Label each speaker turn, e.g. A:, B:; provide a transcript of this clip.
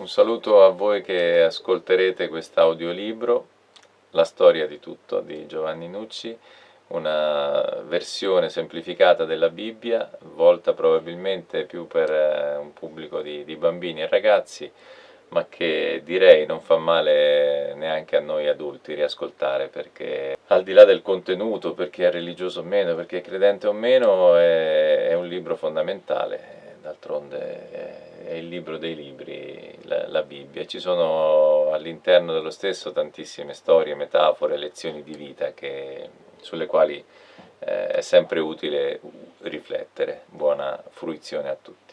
A: Un saluto a voi che ascolterete quest'audiolibro, La storia di tutto di Giovanni Nucci, una versione semplificata della Bibbia, volta probabilmente più per eh, un pubblico di, di bambini e ragazzi, ma che direi non fa male neanche a noi adulti riascoltare perché al di là del contenuto, per chi è religioso o meno, per chi è credente o meno, è, è un libro fondamentale d'altronde è il libro dei libri, la, la Bibbia. Ci sono all'interno dello stesso tantissime storie, metafore, lezioni di vita che, sulle quali eh, è sempre utile riflettere. Buona fruizione a tutti.